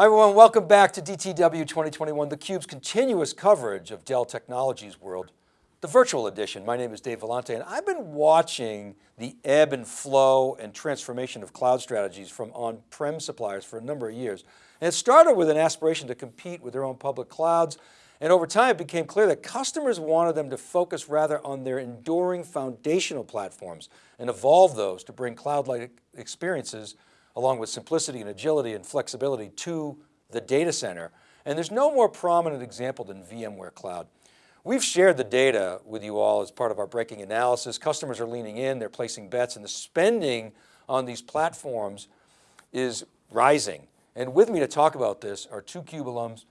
Hi everyone, welcome back to DTW 2021, theCUBE's continuous coverage of Dell Technologies World, the virtual edition. My name is Dave Vellante and I've been watching the ebb and flow and transformation of cloud strategies from on-prem suppliers for a number of years. And it started with an aspiration to compete with their own public clouds. And over time it became clear that customers wanted them to focus rather on their enduring foundational platforms and evolve those to bring cloud-like experiences along with simplicity and agility and flexibility to the data center. And there's no more prominent example than VMware Cloud. We've shared the data with you all as part of our breaking analysis. Customers are leaning in, they're placing bets and the spending on these platforms is rising. And with me to talk about this are two CUBE alums,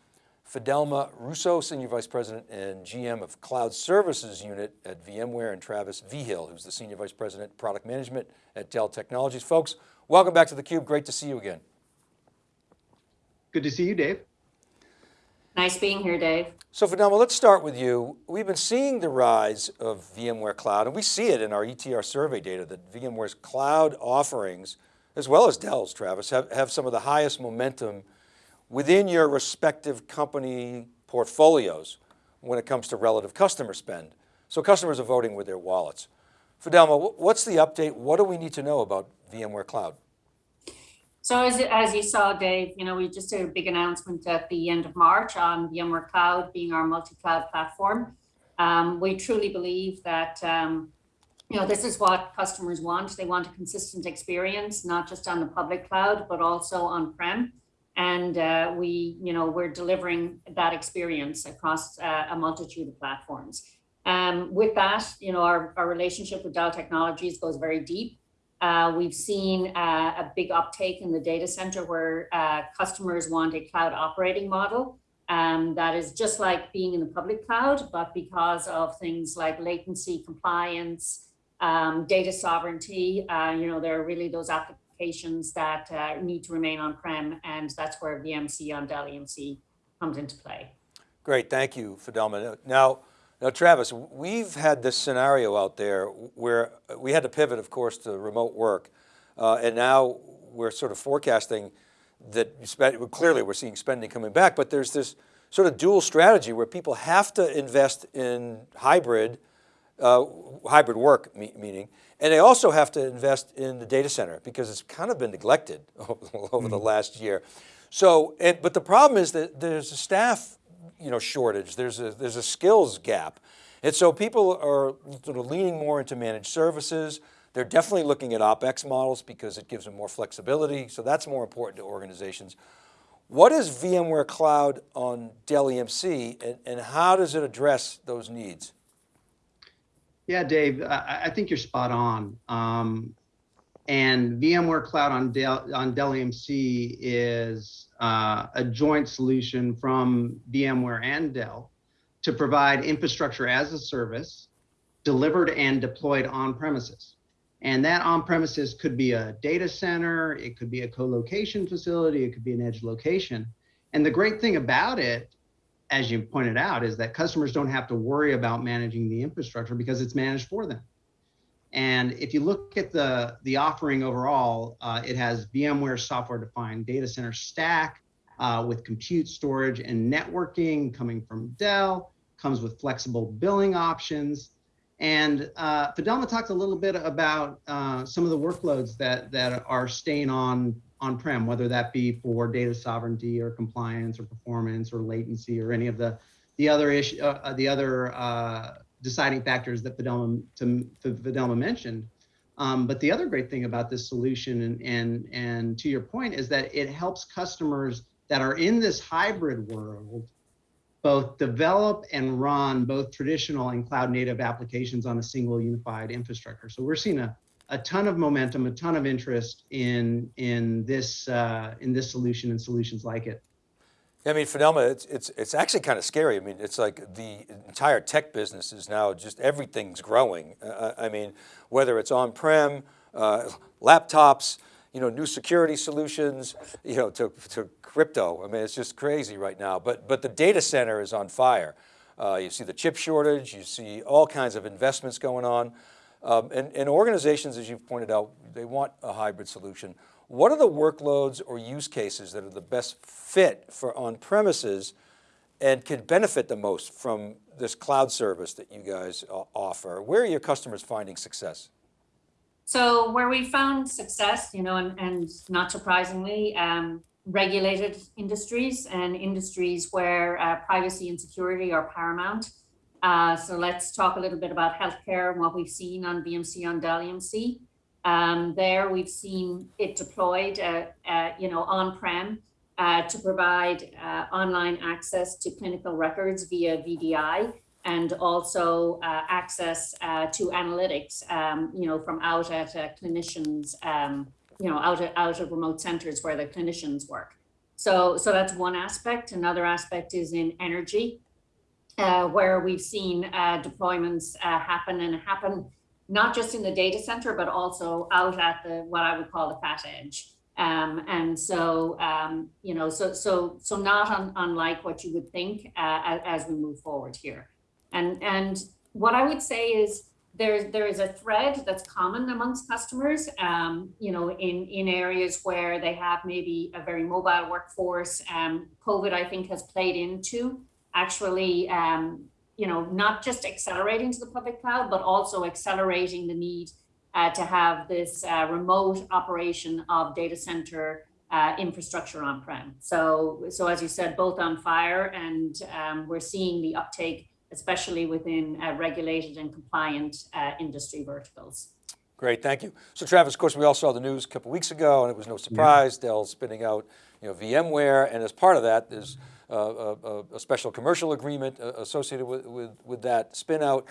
Fidelma Russo, Senior Vice President and GM of Cloud Services Unit at VMware, and Travis Vigil, who's the Senior Vice President, Product Management at Dell Technologies. Folks, welcome back to theCUBE, great to see you again. Good to see you, Dave. Nice being here, Dave. So Fidelma, let's start with you. We've been seeing the rise of VMware Cloud, and we see it in our ETR survey data that VMware's cloud offerings, as well as Dell's, Travis, have, have some of the highest momentum within your respective company portfolios when it comes to relative customer spend. So customers are voting with their wallets. Fidelma, what's the update? What do we need to know about VMware Cloud? So as, as you saw, Dave, you know, we just did a big announcement at the end of March on VMware Cloud being our multi-cloud platform. Um, we truly believe that um, you know, this is what customers want. They want a consistent experience, not just on the public cloud, but also on-prem and uh, we, you know, we're delivering that experience across uh, a multitude of platforms. Um, with that, you know, our, our relationship with Dell Technologies goes very deep. Uh, we've seen uh, a big uptake in the data center where uh, customers want a cloud operating model um, that is just like being in the public cloud, but because of things like latency, compliance, um, data sovereignty, uh, you know, there are really those applications applications that uh, need to remain on-prem, and that's where VMC on Dell EMC comes into play. Great, thank you, Fidelma. Now, now, Travis, we've had this scenario out there where we had to pivot, of course, to remote work, uh, and now we're sort of forecasting that clearly we're seeing spending coming back, but there's this sort of dual strategy where people have to invest in hybrid, uh, hybrid work meaning, and they also have to invest in the data center because it's kind of been neglected over mm. the last year. So, and, but the problem is that there's a staff you know, shortage, there's a, there's a skills gap. And so people are sort of leaning more into managed services. They're definitely looking at OpEx models because it gives them more flexibility. So that's more important to organizations. What is VMware Cloud on Dell EMC and, and how does it address those needs? Yeah, Dave, I, I think you're spot on. Um, and VMware Cloud on Dell, on Dell EMC is uh, a joint solution from VMware and Dell to provide infrastructure as a service delivered and deployed on premises. And that on premises could be a data center, it could be a co-location facility, it could be an edge location. And the great thing about it as you pointed out, is that customers don't have to worry about managing the infrastructure because it's managed for them. And if you look at the, the offering overall, uh, it has VMware software-defined data center stack uh, with compute storage and networking coming from Dell, comes with flexible billing options. And uh, Fidelma talked a little bit about uh, some of the workloads that, that are staying on on-prem, whether that be for data sovereignty or compliance or performance or latency or any of the the other issue, uh, uh, the other uh, deciding factors that Fidelma, to, Fidelma mentioned. Um, but the other great thing about this solution, and, and and to your point, is that it helps customers that are in this hybrid world both develop and run both traditional and cloud native applications on a single unified infrastructure. So we're seeing a, a ton of momentum, a ton of interest in in this uh, in this solution and solutions like it. I mean, Fidelma, it's, it's, it's actually kind of scary. I mean, it's like the entire tech business is now just everything's growing. Uh, I mean, whether it's on-prem, uh, laptops, you know, new security solutions, you know, to, to crypto. I mean, it's just crazy right now, but, but the data center is on fire. Uh, you see the chip shortage, you see all kinds of investments going on. Um, and, and, organizations, as you've pointed out, they want a hybrid solution. What are the workloads or use cases that are the best fit for on-premises and can benefit the most from this cloud service that you guys uh, offer? Where are your customers finding success? So where we found success, you know, and, and not surprisingly, um, regulated industries and industries where uh, privacy and security are paramount. Uh, so let's talk a little bit about healthcare and what we've seen on VMC on Dell EMC. Um, there we've seen it deployed, uh, uh, you know, on-prem uh, to provide uh, online access to clinical records via VDI and also uh, access to analytics, um, you know, from out at clinicians, um, you know, out of, out of remote centers where the clinicians work. So, so that's one aspect. Another aspect is in energy, uh, where we've seen uh, deployments uh, happen and happen not just in the data center, but also out at the what I would call the fat edge. Um, and so, um, you know, so so so not un, unlike what you would think uh, as, we move forward here. And and what I would say is there there is a thread that's common amongst customers. Um, you know, in in areas where they have maybe a very mobile workforce. Um, COVID, I think, has played into actually. Um, you know, not just accelerating to the public cloud, but also accelerating the need uh, to have this uh, remote operation of data center uh, infrastructure on-prem. So, so as you said, both on fire and um, we're seeing the uptake, especially within uh, regulated and compliant uh, industry verticals. Great, thank you. So Travis, of course, we all saw the news a couple weeks ago and it was no surprise, yeah. Dell spinning out you know, VMware, and as part of that, there's a, a, special commercial agreement associated with, with, with that spin out.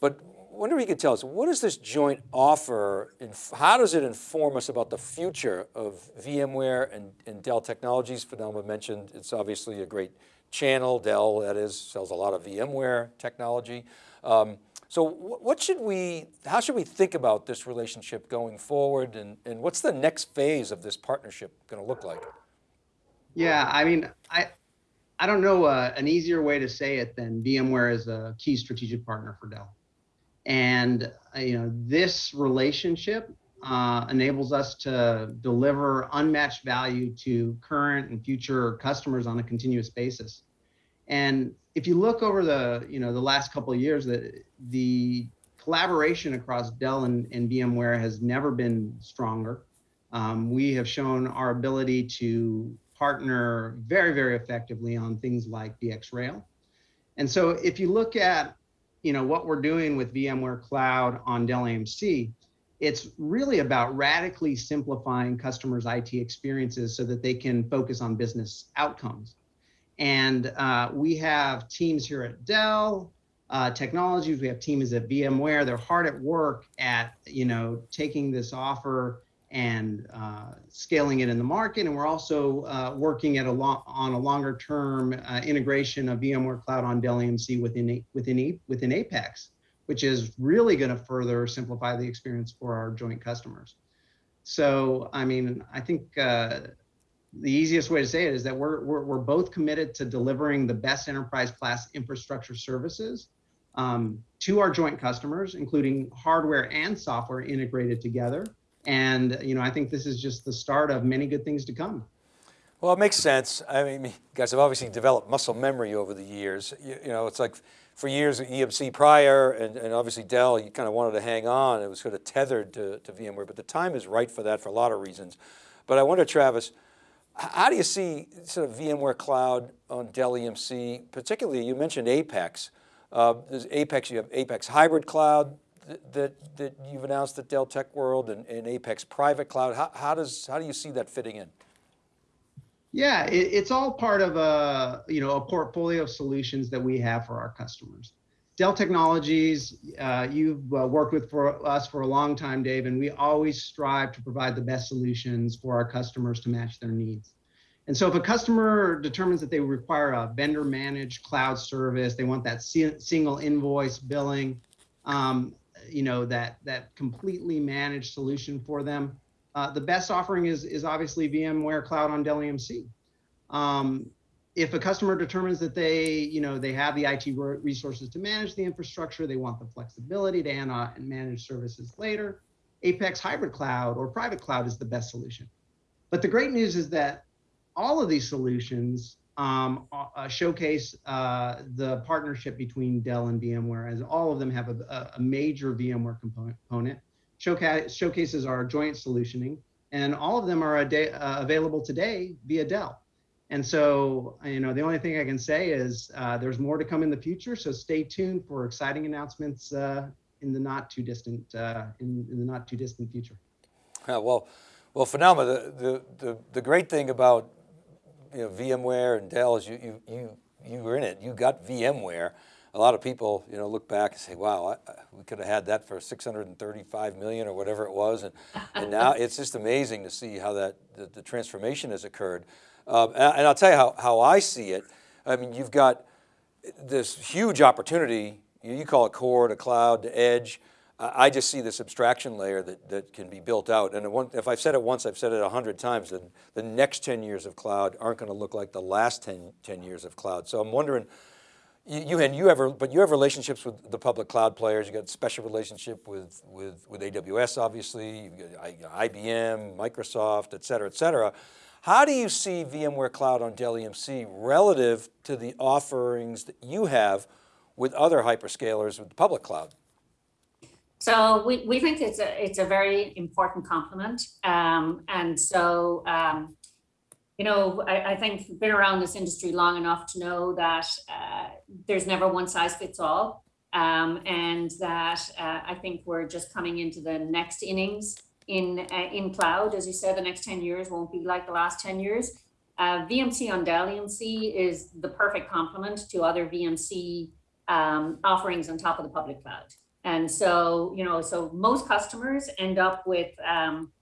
But wonder if you could tell us, what does this joint offer, how does it inform us about the future of VMware and, and Dell Technologies? Fidelma mentioned it's obviously a great channel, Dell that is, sells a lot of VMware technology. Um, so what should we, how should we think about this relationship going forward and, and what's the next phase of this partnership going to look like? Yeah, I mean, I, I don't know uh, an easier way to say it than VMware is a key strategic partner for Dell. And uh, you know, this relationship uh, enables us to deliver unmatched value to current and future customers on a continuous basis. And if you look over the you know the last couple of years, the the collaboration across Dell and, and VMware has never been stronger. Um, we have shown our ability to partner very, very effectively on things like VxRail. And so if you look at you know, what we're doing with VMware Cloud on Dell EMC, it's really about radically simplifying customers' IT experiences so that they can focus on business outcomes. And uh, we have teams here at Dell uh, Technologies, we have teams at VMware. They're hard at work at, you know, taking this offer and uh, scaling it in the market. And we're also uh, working at a on a longer term uh, integration of VMware Cloud on Dell EMC within, within, within Apex, which is really going to further simplify the experience for our joint customers. So, I mean, I think uh, the easiest way to say it is that we're, we're, we're both committed to delivering the best enterprise class infrastructure services um, to our joint customers, including hardware and software integrated together and you know, I think this is just the start of many good things to come. Well, it makes sense. I mean, you guys have obviously developed muscle memory over the years. You, you know, it's like for years at EMC prior and, and, obviously Dell, you kind of wanted to hang on. It was sort of tethered to, to VMware, but the time is right for that for a lot of reasons. But I wonder, Travis, how do you see sort of VMware Cloud on Dell EMC, particularly you mentioned Apex. Uh, there's Apex, you have Apex Hybrid Cloud, that, that you've announced at Dell Tech World and, and Apex Private Cloud. How, how, does, how do you see that fitting in? Yeah, it, it's all part of a, you know, a portfolio of solutions that we have for our customers. Dell Technologies, uh, you've uh, worked with for us for a long time, Dave, and we always strive to provide the best solutions for our customers to match their needs. And so if a customer determines that they require a vendor managed cloud service, they want that single invoice billing, um, you know that that completely managed solution for them. Uh, the best offering is is obviously VMware Cloud on Dell EMC. Um, if a customer determines that they you know they have the IT resources to manage the infrastructure, they want the flexibility to and manage services later. Apex Hybrid Cloud or private cloud is the best solution. But the great news is that all of these solutions um, uh, showcase uh, the partnership between Dell and VMware, as all of them have a, a major VMware component. Showcase, showcases our joint solutioning, and all of them are day, uh, available today via Dell. And so, you know, the only thing I can say is uh, there's more to come in the future. So stay tuned for exciting announcements uh, in the not too distant uh, in, in, the not too distant future. well, well, Fidelma, the, the, the, the great thing about you know, VMware and Dell's, you, you, you, you were in it, you got VMware. A lot of people, you know, look back and say, wow, I, we could have had that for 635 million or whatever it was. And, and now it's just amazing to see how that, the, the transformation has occurred. Um, and, and I'll tell you how, how I see it. I mean, you've got this huge opportunity, you call it core to cloud to edge. I just see this abstraction layer that, that can be built out. And if I've said it once, I've said it a hundred times, then the next 10 years of cloud aren't going to look like the last 10, 10 years of cloud. So I'm wondering, you, you and you ever, but you have relationships with the public cloud players. You got special relationship with, with, with AWS, obviously, you've got IBM, Microsoft, et cetera, et cetera. How do you see VMware Cloud on Dell EMC relative to the offerings that you have with other hyperscalers with the public cloud? So we, we think it's a, it's a very important complement. Um, and so, um, you know, I, I think been around this industry long enough to know that uh, there's never one size fits all. Um, and that uh, I think we're just coming into the next innings in, uh, in cloud. As you said, the next 10 years won't be like the last 10 years. Uh, VMC on Dell EMC is the perfect complement to other VMC um, offerings on top of the public cloud. And so, you know, so most customers end up with, um,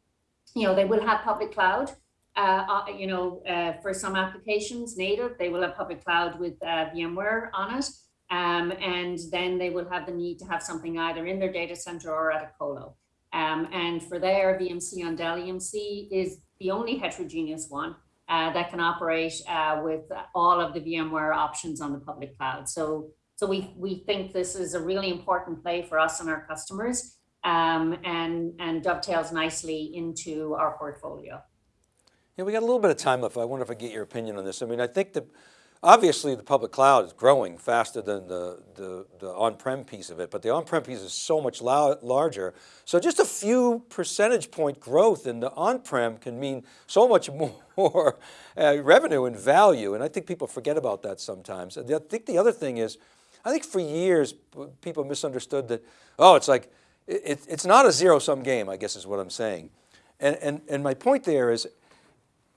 you know, they will have public cloud, uh, uh, you know, uh, for some applications native, they will have public cloud with uh, VMware on it. Um, and then they will have the need to have something either in their data center or at a colo. Um, and for their VMC on Dell EMC is the only heterogeneous one uh, that can operate uh, with all of the VMware options on the public cloud. So so we, we think this is a really important play for us and our customers um, and, and dovetails nicely into our portfolio. Yeah, we got a little bit of time left. I wonder if I get your opinion on this. I mean, I think that obviously the public cloud is growing faster than the, the, the on-prem piece of it, but the on-prem piece is so much larger. So just a few percentage point growth in the on-prem can mean so much more uh, revenue and value. And I think people forget about that sometimes. I think the other thing is, I think for years, people misunderstood that, oh, it's like, it, it's not a zero sum game, I guess is what I'm saying. And, and, and my point there is,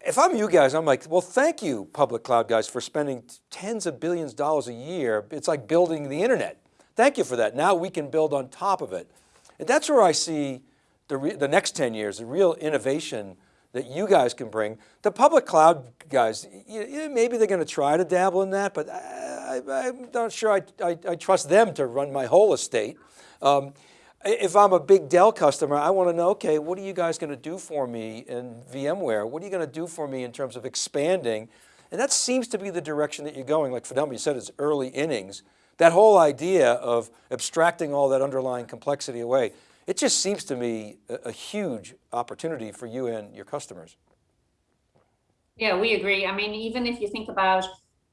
if I'm you guys, I'm like, well, thank you, public cloud guys, for spending tens of billions of dollars a year. It's like building the internet. Thank you for that. Now we can build on top of it. And that's where I see the, the next 10 years, the real innovation that you guys can bring. The public cloud guys, maybe they're going to try to dabble in that, but I, am not sure I, I, I, trust them to run my whole estate. Um, if I'm a big Dell customer, I want to know, okay, what are you guys going to do for me in VMware? What are you going to do for me in terms of expanding? And that seems to be the direction that you're going. Like Fidelma, you said it's early innings. That whole idea of abstracting all that underlying complexity away, it just seems to me a, a huge opportunity for you and your customers. Yeah, we agree. I mean, even if you think about,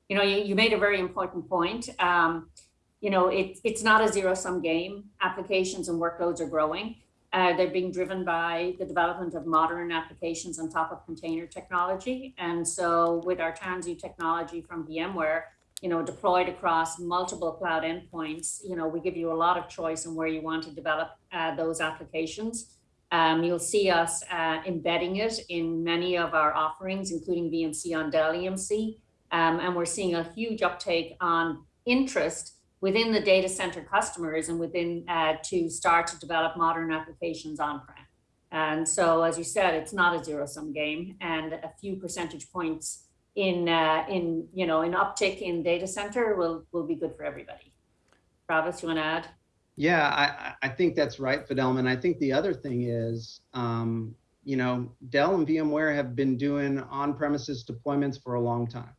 you know, you, you made a very important point. Um, you know, it, it's not a zero sum game. Applications and workloads are growing. Uh, they're being driven by the development of modern applications on top of container technology. And so with our Tanzu technology from VMware, you know, deployed across multiple cloud endpoints, you know, we give you a lot of choice on where you want to develop uh, those applications. Um, you'll see us uh, embedding it in many of our offerings, including VMC on Dell EMC. Um, and we're seeing a huge uptake on interest within the data center customers and within uh, to start to develop modern applications on-prem. And so, as you said, it's not a zero sum game and a few percentage points in uh, in you know an uptick in data center will will be good for everybody. Travis, you want to add? Yeah, I, I think that's right, Fidelma. I think the other thing is, um, you know, Dell and VMware have been doing on-premises deployments for a long time.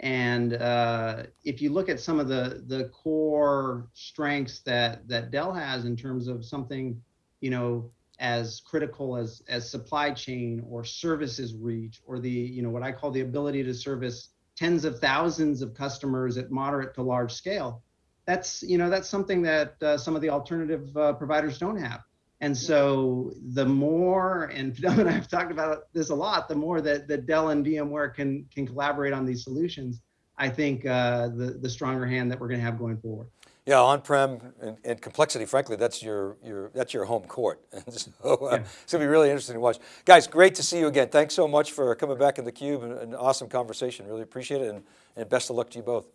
And uh, if you look at some of the the core strengths that that Dell has in terms of something, you know, as critical as as supply chain or services reach or the you know what I call the ability to service tens of thousands of customers at moderate to large scale. That's you know that's something that uh, some of the alternative uh, providers don't have. And so the more, and Fidel and I have talked about this a lot, the more that, that Dell and VMware can can collaborate on these solutions, I think uh, the the stronger hand that we're going to have going forward. Yeah, on-prem and, and complexity, frankly, that's your, your, that's your home court. And so uh, Yeah. it's gonna be really interesting to watch. Guys, great to see you again. Thanks so much for coming back in the cube and an awesome conversation. Really appreciate it and, and best of luck to you both.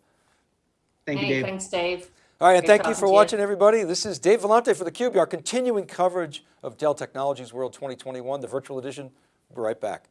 Thank you, Hey, Dave. Thanks, Dave. All right, and thank you for to you. watching everybody. This is Dave Vellante for theCUBE, our continuing coverage of Dell Technologies World 2021, the virtual edition. We'll be right back.